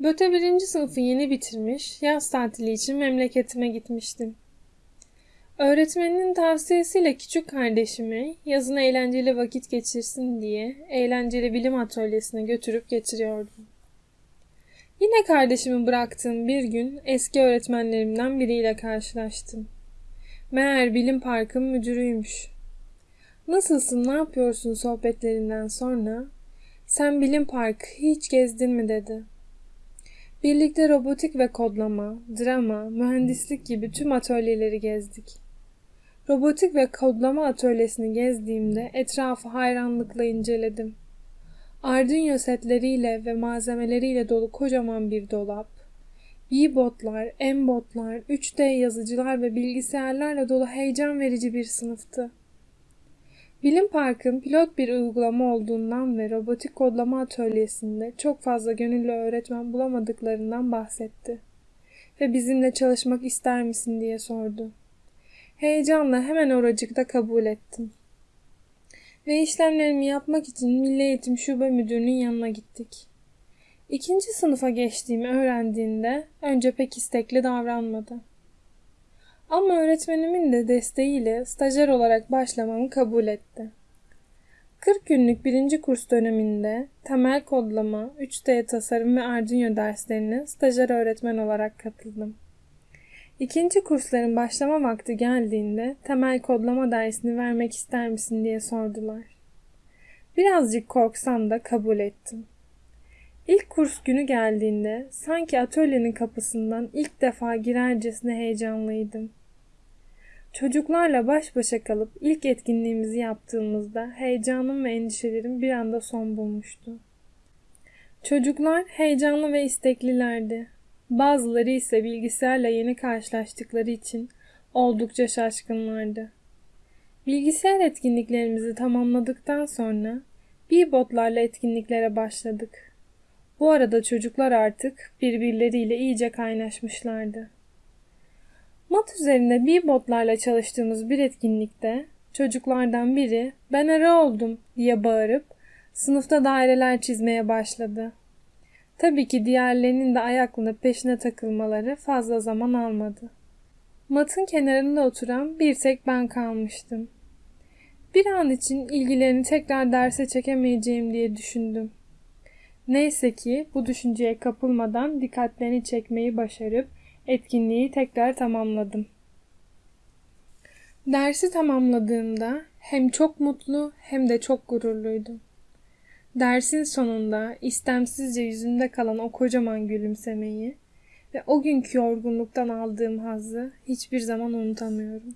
Böte birinci sınıfı yeni bitirmiş, yaz tatili için memleketime gitmiştim. Öğretmeninin tavsiyesiyle küçük kardeşimi yazın eğlenceli vakit geçirsin diye eğlenceli bilim atölyesine götürüp getiriyordum. Yine kardeşimi bıraktığım bir gün eski öğretmenlerimden biriyle karşılaştım. Meğer bilim parkın müdürüymüş. Nasılsın, ne yapıyorsun sohbetlerinden sonra sen bilim parkı hiç gezdin mi dedi. Birlikte robotik ve kodlama, drama, mühendislik gibi tüm atölyeleri gezdik. Robotik ve kodlama atölyesini gezdiğimde etrafı hayranlıkla inceledim. Arduino setleriyle ve malzemeleriyle dolu kocaman bir dolap, B-botlar, M-botlar, 3D yazıcılar ve bilgisayarlarla dolu heyecan verici bir sınıftı. Bilim Park'ın pilot bir uygulama olduğundan ve robotik kodlama atölyesinde çok fazla gönüllü öğretmen bulamadıklarından bahsetti. Ve bizimle çalışmak ister misin diye sordu. Heyecanla hemen oracıkta kabul ettim. Ve işlemlerimi yapmak için Milli Eğitim Şube Müdürü'nün yanına gittik. İkinci sınıfa geçtiğimi öğrendiğinde önce pek istekli davranmadı. Ama öğretmenimin de desteğiyle stajyer olarak başlamamı kabul etti. 40 günlük birinci kurs döneminde temel kodlama, 3D tasarım ve Arduino derslerine stajyer öğretmen olarak katıldım. İkinci kursların başlama vakti geldiğinde temel kodlama dersini vermek ister misin diye sordular. Birazcık korksam da kabul ettim. İlk kurs günü geldiğinde sanki atölyenin kapısından ilk defa girercesine heyecanlıydım. Çocuklarla baş başa kalıp ilk etkinliğimizi yaptığımızda heyecanım ve endişelerim bir anda son bulmuştu. Çocuklar heyecanlı ve isteklilerdi. Bazıları ise bilgisayarla yeni karşılaştıkları için oldukça şaşkınlardı. Bilgisayar etkinliklerimizi tamamladıktan sonra botlarla etkinliklere başladık. Bu arada çocuklar artık birbirleriyle iyice kaynaşmışlardı. Mat üzerinde bir botlarla çalıştığımız bir etkinlikte çocuklardan biri ben ara oldum diye bağırıp sınıfta daireler çizmeye başladı. Tabii ki diğerlerinin de ayaklanıp peşine takılmaları fazla zaman almadı. Matın kenarında oturan bir tek ben kalmıştım. Bir an için ilgilerini tekrar derse çekemeyeceğim diye düşündüm. Neyse ki bu düşünceye kapılmadan dikkatlerini çekmeyi başarıp etkinliği tekrar tamamladım. Dersi tamamladığımda hem çok mutlu hem de çok gururluydum. Dersin sonunda istemsizce yüzümde kalan o kocaman gülümsemeyi ve o günkü yorgunluktan aldığım hazzı hiçbir zaman unutamıyorum.